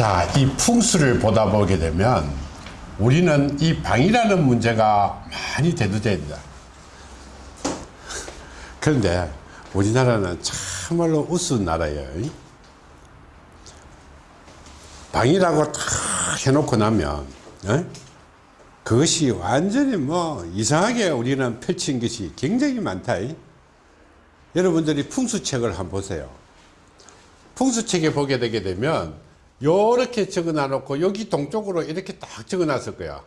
자, 이 풍수를 보다 보게 되면 우리는 이 방이라는 문제가 많이 대두됩니다. 그런데 우리나라는 참말로 우스운 나라예요. 방이라고 다 해놓고 나면 어? 그것이 완전히 뭐 이상하게 우리는 펼친 것이 굉장히 많다. 여러분들이 풍수책을 한번 보세요. 풍수책에 보게 되게 되면 요렇게 적어 놔놓고 여기 동쪽으로 이렇게 딱 적어 놨을 거야.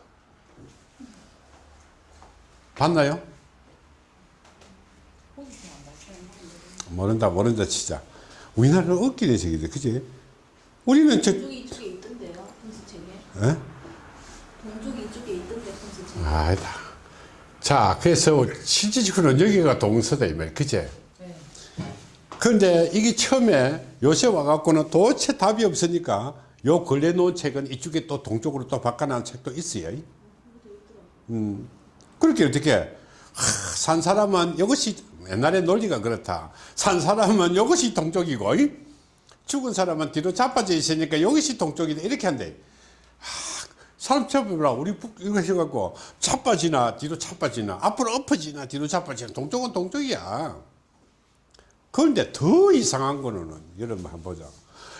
봤나요? 모른다 모른다 치자. 우리나라는 웃기는 식이지 그지? 우리는 저 동쪽이 이쪽에 있던데요, 풍수책에. 에? 동쪽이 이쪽에 있던데, 풍수책에. 아니다. 자, 그래서 실질적으로는 여기가 동서다, 이 말, 그제? 네. 근데 이게 처음에 요새 와갖고는 도대체 답이 없으니까 요 근래 놓은 책은 이쪽에 또 동쪽으로 또 바꿔놓은 책도 있어요. 음, 그렇게 어떻게, 하, 산 사람은 이것이 옛날에 논리가 그렇다. 산 사람은 이것이 동쪽이고, 이? 죽은 사람은 뒤로 자빠져 있으니까 이것이 동쪽이다. 이렇게 한대. 사람 쳐보라 우리 북 이거 해갖고 차빠지나 뒤로 차빠지나 앞으로 엎어지나 뒤로 차빠지나 동쪽은 동쪽이야 그런데 더 이상한 거는 여러분 한번 보자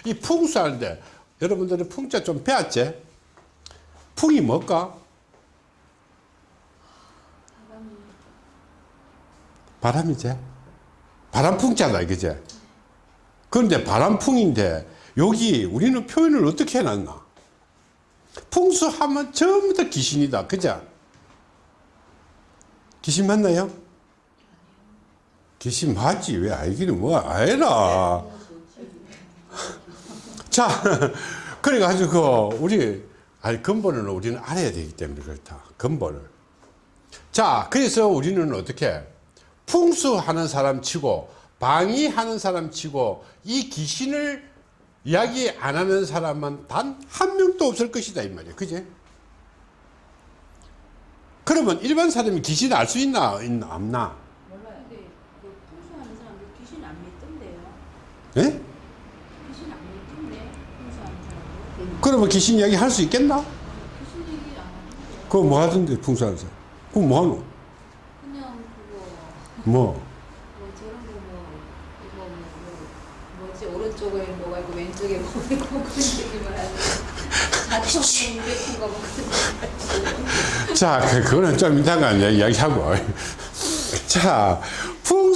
이 풍수하는데 여러분들이 풍자 좀 배웠지? 풍이 뭘까? 바람이지 바람풍자다 이거지 그런데 바람풍인데 여기 우리는 표현을 어떻게 해놨나 풍수하면 전부 다 귀신이다. 그죠? 귀신 맞나요? 귀신 맞지. 왜 알기는 뭐 아니라. 자, 그래 가지고 우리 아니 근본은 우리는 알아야 되기 때문에 그렇다. 근본을. 자, 그래서 우리는 어떻게 풍수하는 사람 치고 방위하는 사람 치고 이 귀신을 이야기 안 하는 사람은 단 한 명도 없을 것이다 이 말이야 그제 그러면 일반 사람이 귀신 알 수 있나 있나 없나 몰라요. 근데 그 풍수하는 사람들 귀신 안 믿던데요. 예? 그러면 귀신 이야기 할 수 있겠나. 그거 뭐 하던데 풍수하는 사람 그거 뭐 하노 그냥 그거, 뭐 뭐 저런 거 뭐, 이거 뭐, 뭐, 뭐지, 오른쪽에 뭐가 있고 왼쪽에 뭐가 있고 그런 얘기만 하는 자청문 백호가 뭐 그런 자, 그- 그거는 좀 이따가 이야기하고. 자,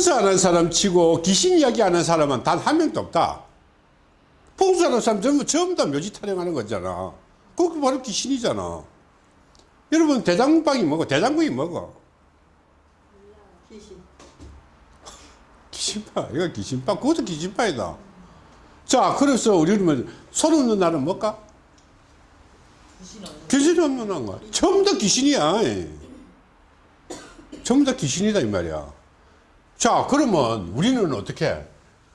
풍수하는 사람 치고 귀신 이야기하는 사람은 단 한 명도 없다. 풍수하는 사람 전부, 전부 다 묘지 타령하는 거잖아. 그거 바로 귀신이잖아. 여러분, 대장국방이 뭐고? 대장국이 뭐고? 귀신. 귀신파. 이거 귀신파. 그것도 귀신파이다. 자, 그래서 우리는 손 없는 날은 뭘까? 귀신 없는 날 거야. 전부 다 귀신이야. 전부 다 귀신이다, 이 말이야. 자, 그러면 우리는 어떻게?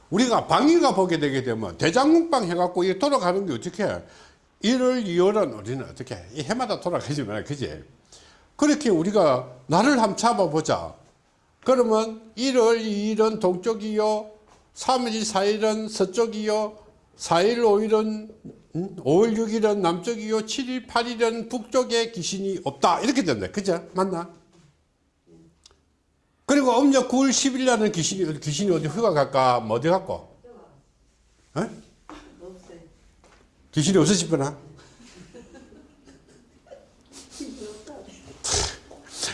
우리가 방위가 보게 되게 되면 대장국방 해갖고 이 돌아가는 게 어떻게? 1월, 2월은 우리는 어떻게? 이 해마다 돌아가지만, 그지? 그렇게 우리가 날을 한번 잡아보자. 그러면 1월 2일은 동쪽이요. 3일 4일은 서쪽이요. 4일 5일은 5월 6일은 남쪽이요. 7일 8일은 북쪽에 귀신이 없다. 이렇게 된다. 그죠? 맞나? 그리고 음력 9월 10일 날은 귀신이 귀신이 어디 휴가 갈까? 뭐 어디 갔고? 어? 귀신이 없으시구나.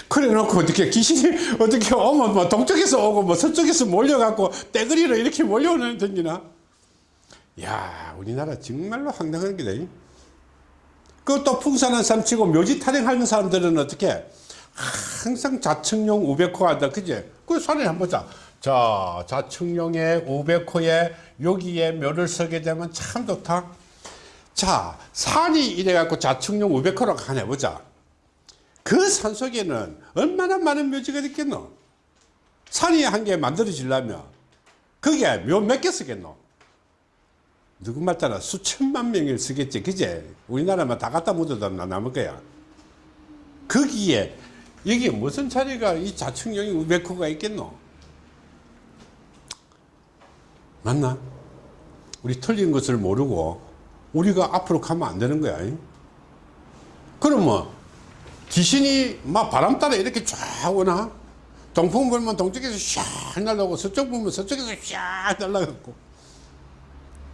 그래 놓고 어떻게 귀신이 어떻게 오면 뭐 동쪽에서 오고 뭐 서쪽에서 몰려갖고 떼거리로 이렇게 몰려오는 던지나 야 우리나라 정말로 황당한 게다 그것도 풍산한 사람 치고 묘지 타령하는 사람들은 어떻게 항상 자청용 우백호가 한다 그지 그 산에 한번 보자 자 자청용의 우백호에 여기에 묘를 서게 되면 참 좋다 자 산이 이래 갖고 자청용 우백호라고 하나 보자 그 산 속에는 얼마나 많은 묘지가 있겠노? 산이 한 개 만들어지려면 그게 묘 몇 개 쓰겠노? 누구 말따나 수천만 명을 쓰겠지, 그제? 우리나라만 다 갖다 묻어도 나 남을 거야. 거기에 여기 무슨 자리가 이 자충령이 우백호가 있겠노? 맞나? 우리 틀린 것을 모르고 우리가 앞으로 가면 안 되는 거야. 이? 그러면 귀신이 막 바람 따라 이렇게 쫙 오나? 동풍 불면 동쪽에서 샥 날라오고 서쪽 불면 서쪽에서 샥 날라가고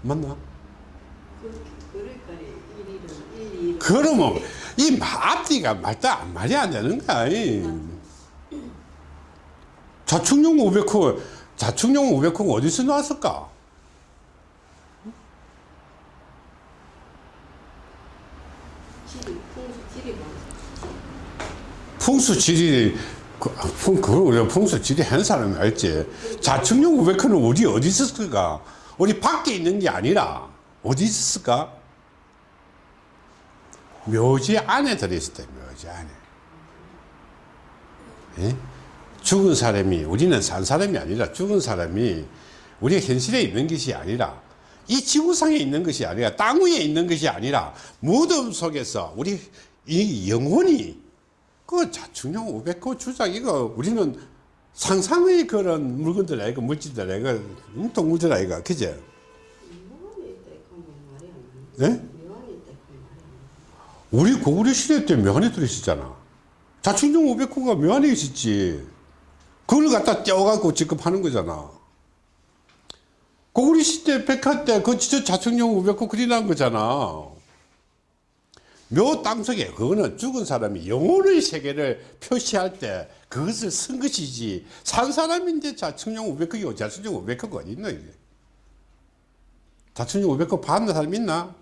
맞나? 그러니까. 그러면 이 앞뒤가 말도 안 말이 안 되는 거야. 이. 자축용 500호, 자축용 500호가 어디서 나왔을까? 지리 풍수 지리 뭐. 그, 아, 풍, 그걸 우리가 풍수 지리 한 사람이 알지. 자축용 500호는 우리 어디 있었을까? 우리 밖에 있는 게 아니라, 어디 있었을까? 묘지 안에 들어있을 때, 묘지 안에. 예? 죽은 사람이, 우리는 산 사람이 아니라 죽은 사람이 우리 현실에 있는 것이 아니라 이 지구상에 있는 것이 아니라 땅 위에 있는 것이 아니라 무덤 속에서 우리 이 영혼이 그 자충령 500호 주작 이거 우리는 상상의 그런 물건들 아이가 물질들 아이가 음, 동물들 아이가 그제 묘 우리 고구려 시대 때 묘안에 들어있었잖아. 자충령 500호가 묘안에 있었지. 그걸 갖다 떼어갖고 직급하는 거잖아. 고구려 시대 백화 때그 진짜 자충령 500호 그리는 거잖아. 묘 땅속에 그거는 죽은 사람이 영혼의 세계를 표시할 때 그것을 쓴 것이지. 산 사람인데 자충령 500호고 자충령 500호가 어디 있나 이게? 자충령 500호 받는 사람 있나?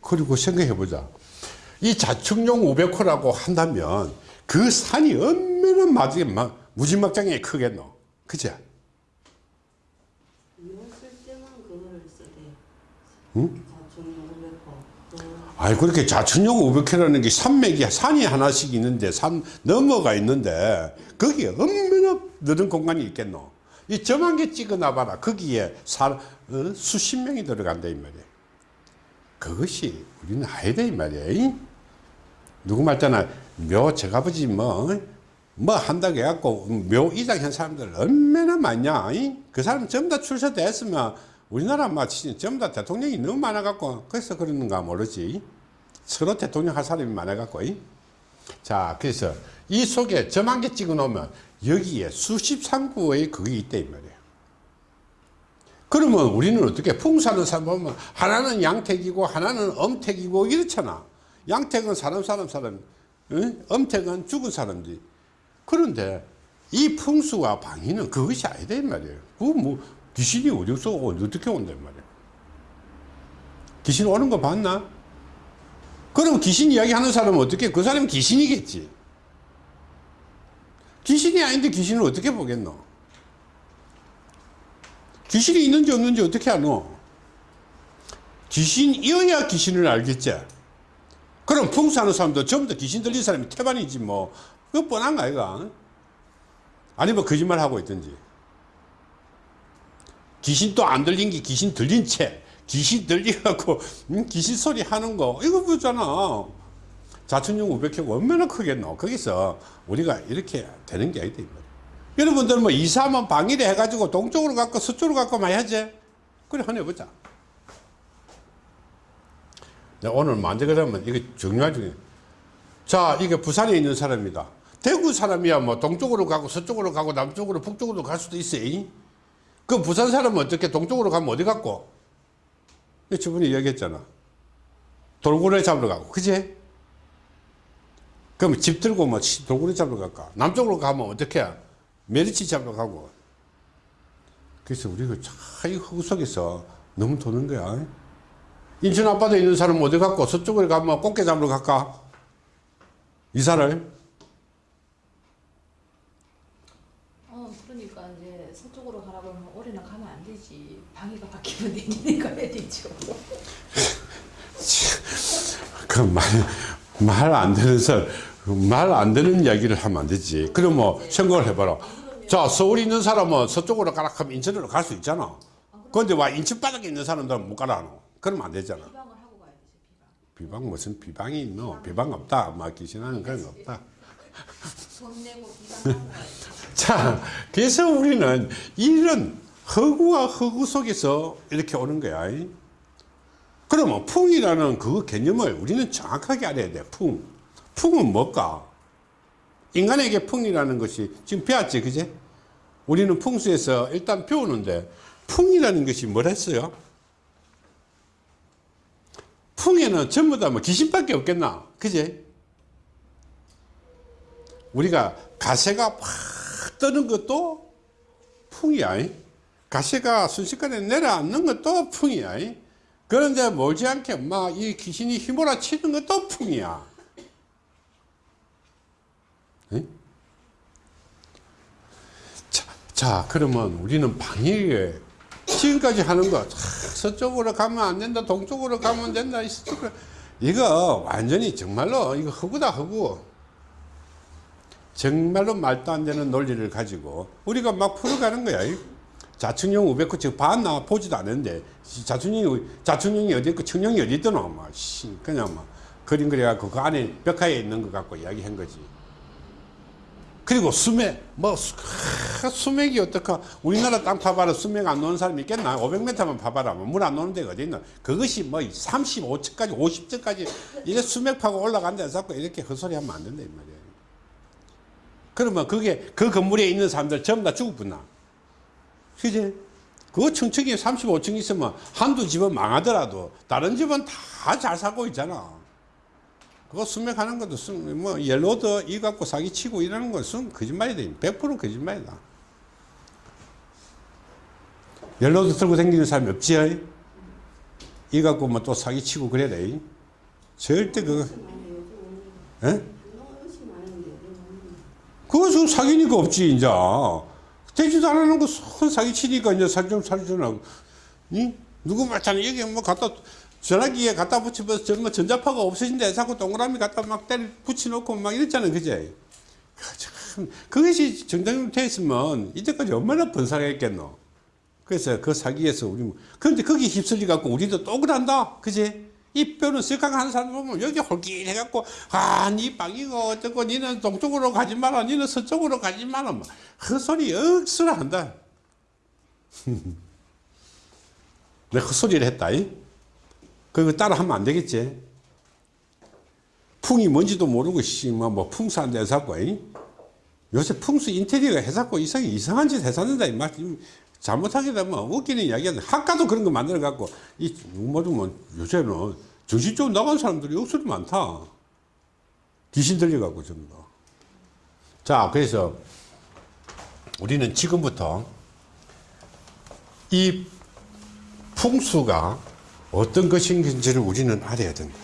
그리고 생각해보자. 이 자축용 500호라고 한다면 그 산이 얼마나 마지에 막 무지막장에 크겠노? 그죠? 묘쓸 때만 그거를 쓰대. 응? 자충용 500호. 그 아니, 그렇게 자축용 500호라는 게 산맥이 산이 하나씩 있는데 산 너머가 있는데 거기에 얼마나 넓은 공간이 있겠노? 이 점한 개 찍어 놔봐라. 거기에 사, 어? 수십 명이 들어간다, 이 말이야. 그것이 우리는 아야 돼, 이 말이야. 이? 누구 말잖아. 묘, 저가버지 뭐, 뭐 한다고 해갖고 묘 이장 한 사람들 얼마나 많냐. 이? 그 사람 전부 다 출세됐으면 우리나라 막 진짜 전부 다 대통령이 너무 많아갖고 그래서 그러는가 모르지. 서로 대통령 할 사람이 많아갖고. 이? 자, 그래서 이 속에 점 한 개 찍어 놓으면 여기에 수십 상구의 그게 있다, 이 말이에요. 그러면 우리는 어떻게 풍사는 사람 보면 하나는 양택이고 하나는 엄택이고 이렇잖아. 양택은 사람 사람 사람, 응? 엄택은 죽은 사람들. 그런데 이 풍수와 방위는 그것이 아니다 이 말이에요. 그뭐 귀신이 어디서 어떻게 온단 말이에요. 귀신 오는 거 봤나? 그럼 귀신 이야기 하는 사람은 어떻게 그 사람은 귀신이겠지. 귀신이 아닌데 귀신을 어떻게 보겠노? 귀신이 있는지 없는지 어떻게 아노? 귀신이어야 귀신을 알겠지. 그럼 풍수하는 사람도 전부 다 귀신 들린 사람이 태반이지 뭐. 그거 뻔한 거 아이가? 아니면 거짓말 하고 있든지. 귀신 또 안 들린 게 귀신 들린 채. 귀신 들려갖고 음, 귀신 소리 하는 거 이거 보잖아. 자천용 500회가 얼마나 크겠노. 거기서 우리가 이렇게 되는 게 아니다. 이 말이야. 여러분들 뭐 이사하면 방일에 해가지고 동쪽으로 갖고 서쪽으로 갖고 막 해야지. 그래 하나 해보자. 내가 오늘 만져 그러면 이게 중요하지. 자, 이게 부산에 있는 사람이다. 대구 사람이야 뭐 동쪽으로 가고 서쪽으로 가고 남쪽으로 북쪽으로 갈 수도 있어. 잉? 그 부산 사람은 어떻게 동쪽으로 가면 어디 갔고? 저번에 이야기했잖아. 돌고래 잡으러 가고, 그지? 그럼 집 들고 뭐 돌고래 잡으러 갈까? 남쪽으로 가면 어떻게? 메리치 잡으러 가고. 그래서 우리가 차이 흙 속에서 너무 도는 거야. 인천 앞바다에 있는 사람은 어디 갔고 서쪽으로 가면 꽃게 잡으러 갈까? 이사를? 어, 그러니까 이제 서쪽으로 가라 그러면 올해는 가면 안 되지. 방위가 바뀌면 내년에 가야 되죠. 그 말, 말 안 되는 서말안 되는 이야기를 하면 안 되지. 그럼 뭐 생각을 해봐라. 자, 서울에 있는 사람은 서쪽으로 가라 하면 인천으로 갈 수 있잖아. 그런데 와 인천 바닥에 있는 사람들은 못 가라 하노. 그러면 안 되잖아. 비방을 하고 가야 되죠. 비방. 비방 무슨 비방이 있노? 비방 없다. 막 귀신하는 그런 거 없다. 돈 내고 비방하고 가야 돼. 자, 그래서 우리는 이런 허구와 허구 속에서 이렇게 오는 거야. 그러면 풍이라는 그 개념을 우리는 정확하게 알아야 돼. 풍. 풍은 뭘까? 인간에게 풍이라는 것이 지금 배웠지, 그제? 우리는 풍수에서 일단 배우는데 풍이라는 것이 뭐랬어요? 풍에는 전부 다 뭐 귀신밖에 없겠나? 그제? 우리가 가세가 팍 뜨는 것도 풍이야. 가시가 순식간에 내려앉는 것도 풍이야. 그런데 멀지 않게 막 이 귀신이 휘몰아 치는 것도 풍이야. 에? 자, 자, 그러면 우리는 방해에 지금까지 하는 거 차, 서쪽으로 가면 안 된다, 동쪽으로 가면 된다, 이쪽으로 이거 완전히 정말로 이거 허구다 허구. 정말로 말도 안 되는 논리를 가지고 우리가 막 풀어가는 거야. 자충령 우백호 지금 봤나 보지도 않았는데 자충령이 자충령이 어디 있고 청령이 어디 있더노 막 씨, 그냥 막 그림 그려갖고 그 안에 벽화에 있는 것 갖고 이야기한 거지. 그리고 수맥 뭐 수맥이 어떡하 우리나라 땅 파봐라. 수맥 안 노는 사람이 있겠나? 500m만 파봐라. 물 안 노는 데가 어디 있나 그것이 뭐 35층까지 50층까지 이래 수맥 파고 올라간다 해서 이렇게 헛소리 하면 안 된다 이 말이야. 그러면 그게 그 건물에 있는 사람들 전부 다 죽었구나? 그지? 그 층층이 35층 있으면 한두 집은 망하더라도 다른 집은 다 잘 살고 있잖아. 그거 수맥하는 것도 수, 뭐 L-rod 이 갖고 사기치고 이러는 것은 거짓말이다. 100% 거짓말이다. L-rod 들고 다니는 사람이 없지? 이 갖고 뭐 또 사기치고 그래야 돼. 절대 그거, 예? 그거 지금 사기니까 없지, 이제. 되지도 않는 거 사기 치니까 이제 살좀 살잖아. 니? 누구 말잖아. 여기 뭐 갖다, 전화기에 갖다 붙이면 정말 전자파가 없어진다. 자꾸 동그라미 갖다 막 때려 붙여놓고 막 이랬잖아. 그제? 참, 그것이 정당으로 돼 있으면 이제까지 얼마나 번사했겠노. 그래서 그 사기에서 우리, 뭐- 그런데 거기 휩쓸려 갖고 우리도 또 그런다. 그제? 이 뼈는 쓱강 하는 사람 보면 여기 홀깃해갖고, 아, 니 방이고 어쩌고, 니는 동쪽으로 가지 마라, 니는 서쪽으로 가지 마라. 뭐. 헛소리 억수로 한다. 내가 헛소리를 했다. 이? 그거 따라 하면 안 되겠지. 풍이 뭔지도 모르고, 씨, 뭐, 뭐 풍수한데 해갖고, 이? 요새 풍수 인테리어가 해갖고 이상이 이상한 짓 해샀는다. 이 말, 잘못하게 되면 웃기는 이야기야. 학과도 그런 거 만들어 갖고, 이, 뭐든 뭐, 요새는 정신적으로 나간 사람들이 억수로 많다. 귀신 들려 갖고, 전부 다. 자, 그래서 우리는 지금부터 이 풍수가 어떤 것인지를 우리는 알아야 된다.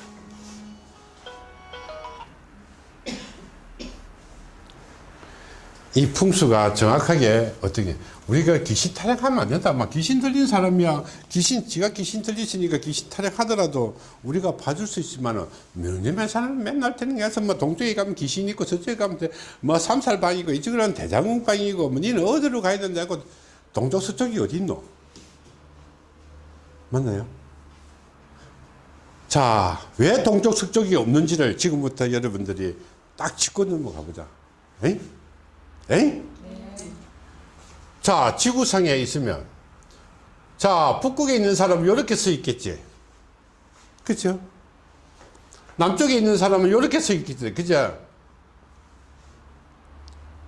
이 풍수가 정확하게 어떻게 우리가 귀신 타령하면 안 된다. 막 귀신 들린 사람이야. 귀신 지가 귀신 들리시니까 귀신 타령하더라도 우리가 봐줄 수 있지만은 몇년만 사람 맨날 되는 게서 뭐 동쪽에 가면 귀신 있고 저쪽에 가면 돼. 뭐 삼살 방이고 이쪽은 대장군 방이고 뭐 니는 어디로 가야 된다고 동쪽 서쪽이 어디 있노? 맞나요? 자, 왜 동쪽 서쪽이 없는지를 지금부터 여러분들이 딱 짚고 넘어가 보자. 에이? 에이? 자, 지구상에 있으면, 자, 북극에 있는 사람은 이렇게 서 있겠지. 그죠? 남쪽에 있는 사람은 이렇게 서 있겠지. 그죠?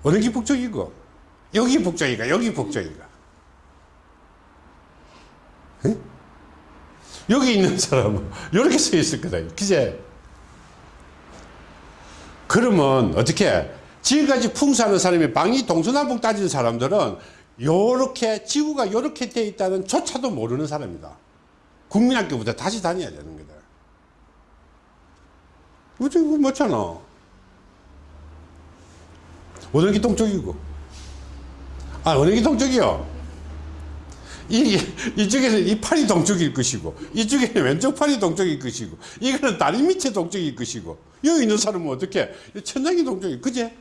어느 게 북쪽이고, 여기 북쪽이가, 여기 북쪽이가. 여기 있는 사람은 이렇게 서 있을 거다. 그제? 그러면 어떻게? 지금까지 풍수하는 사람이 방이 동서남북 따지는 사람들은 요렇게 지구가 요렇게 돼 있다는 조차도 모르는 사람이다. 국민학교부터 다시 다녀야 되는 거다. 어째 그거. 어느 게 동쪽이고. 아, 게 동쪽이요? 이, 이쪽에는 이 팔이 동쪽일 것이고, 이쪽에는 왼쪽 팔이 동쪽일 것이고, 이거는 다리 밑에 동쪽일 것이고, 여기 있는 사람은 어떻게? 천장이 동쪽이, 그제?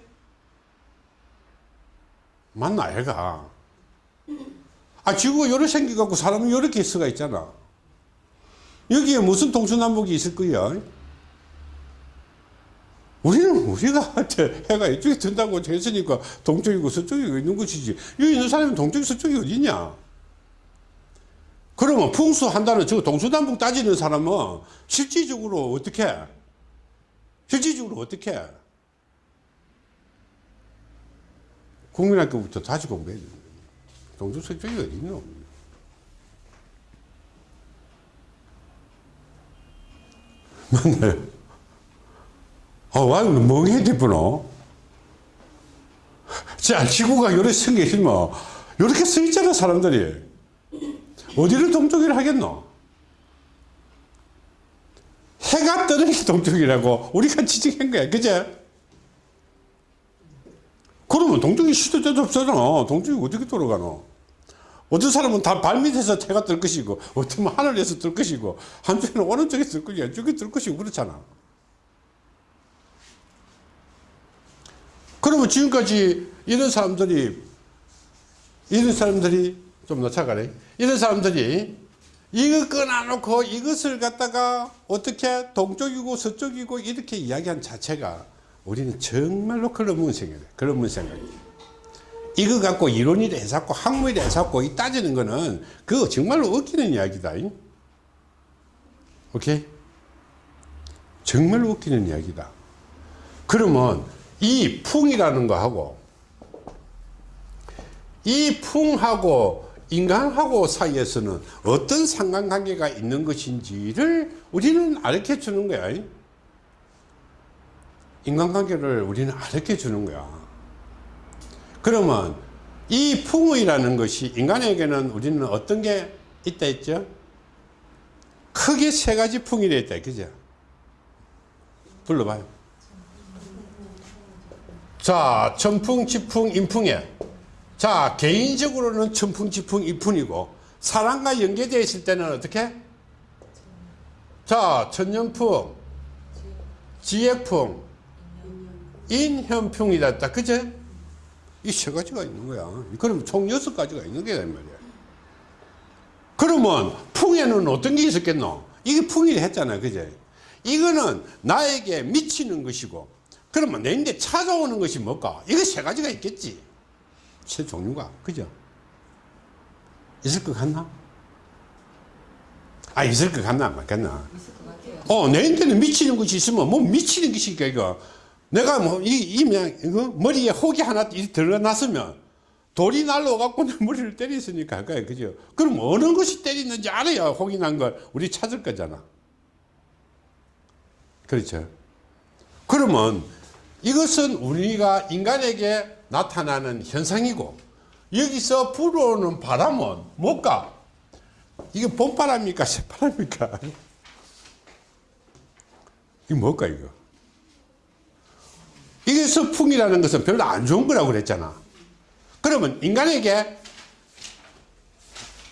맞나, 애가? 아, 지구가 요렇게 생겨갖고 사람은 요렇게 수가 있잖아. 여기에 무슨 동서남북이 있을 거야? 우리는 우리가 해가 이쪽에 든다고 했으니까 동쪽이고 서쪽이고 있는 것이지. 여기 있는 사람이 동쪽이 서쪽이 어디냐? 그러면 풍수 한다는 저 동서남북 따지는 사람은 실질적으로 어떻게 해? 실질적으로 어떻게 해? 국민학교부터 다시 공부해야 돼. 동서서쪽이 어디 있노? 맞나요? 아, 와, 멍해 대구노? 자, 지구가 요렇게 생겨 있으면, 요렇게 써 있잖아, 사람들이. 어디를 동쪽이라 하겠노? 해가 뜨는 게 동쪽이라고 우리가 지적한 거야. 그제? 그러면 동쪽이 시도 때도 없잖아. 동쪽이 어떻게 돌아가노? 어떤 사람은 다 발밑에서 해가 뜰 것이고, 어떤 하늘에서 뜰 것이고, 한쪽에는 오른쪽에 뜰 것이고, 왼쪽에 뜰 것이고, 그렇잖아. 그러면 지금까지 이런 사람들이, 이런 사람들이, 좀 놓쳐가래. 이런 사람들이 이거 끊어놓고 이것을 갖다가 어떻게 동쪽이고 서쪽이고 이렇게 이야기한 자체가 우리는 정말로 그런 생각이에요. 그런 생각이에요. 이거 갖고 이론이라 해서고 학문이라 해서고 이 따지는 거는 그거 정말로 웃기는 이야기다. 오케이? 정말로 웃기는 이야기다. 그러면 이 풍이라는 거하고 이 풍하고 인간하고 사이에서는 어떤 상관관계가 있는 것인지를 우리는 알려 주는 거야. 인간관계를 우리는 알려 주는 거야. 그러면 이 풍의라는 것이 인간에게는 우리는 어떤 게 있다 했죠? 크게 세 가지 풍이 있다. 그죠? 불러봐요. 자, 천풍, 지풍, 인풍에 자 개인적으로는 천풍 지풍 이풍이고 사람과 연계되어 있을 때는 어떻게? 자 천년풍 지혜풍 인현풍이다 그제 이 세 가지가 있는 거야. 그럼 총 여섯 가지가 있는 게 말이야. 그러면 풍에는 어떤 게 있었겠노? 이게 풍이라 했잖아 그제 이거는 나에게 미치는 것이고 그러면 내인데 찾아오는 것이 뭘까? 이거 세 가지가 있겠지 새 종류가 그죠? 있을 것 같나? 아 있을 것 같나 안 맞겠나? 어 내한테는 미치는 것이 있으면 뭐 미치는 것이니까 이거 내가 뭐이 이면 이거 머리에 혹이 하나 이 들어놨으면 돌이 날라와갖고 내 머리를 때렸으니까 그거야 그죠? 그럼 어느 것이 때리는지 알아야 혹이 난 걸 우리 찾을 거잖아. 그렇죠? 그러면 이것은 우리가 인간에게 나타나는 현상이고 여기서 불어오는 바람은 뭘까? 이게 봄바람입니까? 새바람입니까? 이게 뭘까 이거? 이게 서풍이라는 것은 별로 안 좋은 거라고 그랬잖아. 그러면 인간에게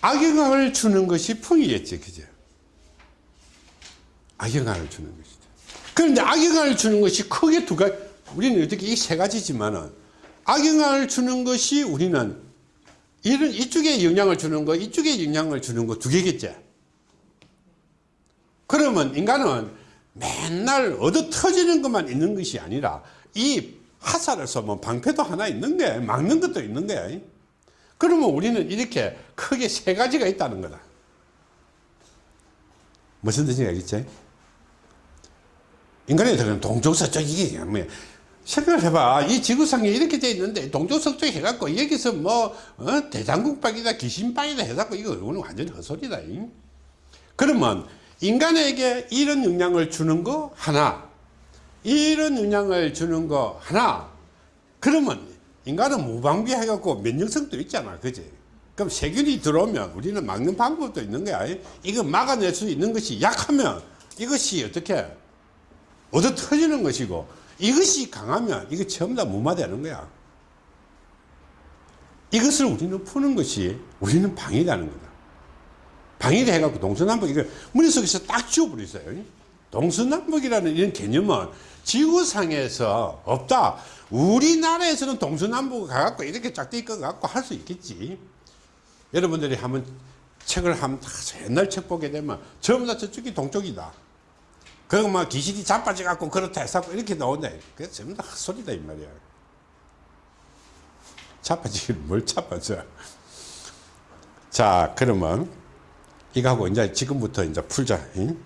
악영향을 주는 것이 풍이겠지, 그죠? 악영향을 주는 것이죠. 그런데 악영향을 주는 것이 크게 두 가지, 우리는 어떻게 이 세 가지지만은 악영향을 주는 것이 우리는 이런 이쪽에 영향을 주는 거, 이쪽에 영향을 주는 거 두 개겠지. 그러면 인간은 맨날 얻어 터지는 것만 있는 것이 아니라 이 화살을 쏘면 방패도 하나 있는 게 막는 것도 있는 게 그러면 우리는 이렇게 크게 세 가지가 있다는 거다. 무슨 뜻인지 알겠지? 인간에 들어는 동쪽서쪽 이게 뭐 생각을 해봐. 이 지구상에 이렇게 돼 있는데 동쪽서쪽 해갖고 여기서 뭐 어? 대장국방이다 귀신방이다 해갖고 이거 오늘 완전히 헛소리다. 잉? 그러면 인간에게 이런 영향을 주는 거 하나 이런 영향을 주는 거 하나 그러면 인간은 무방비해갖고 면역성도 있잖아 그지 그럼 세균이 들어오면 우리는 막는 방법도 있는 거야 이거 막아낼 수 있는 것이 약하면 이것이 어떻게 얻어 터지는 것이고 이것이 강하면 이거 전부 다 무마되는 거야 이것을 우리는 푸는 것이 우리는 방이라는 거다 방위를 해갖고 동서남북 이거 머릿속에서 딱 지워버렸어요. 동서남북이라는 이런 개념은 지구상에서 없다. 우리나라에서는 동서남북 가갖고 이렇게 짝대 있고 갖고 할 수 있겠지. 여러분들이 한번 책을 한번 옛날 책 보게 되면 전부 다 저쪽이 동쪽이다. 그거 막 귀신이 자빠져 갖고 그렇다 해서 이렇게 나온다. 그게 전부 다 헛소리다 이 말이야. 자빠지긴 뭘 자빠져. 자 그러면 이거하고 이제 지금부터 이제 풀자. 응?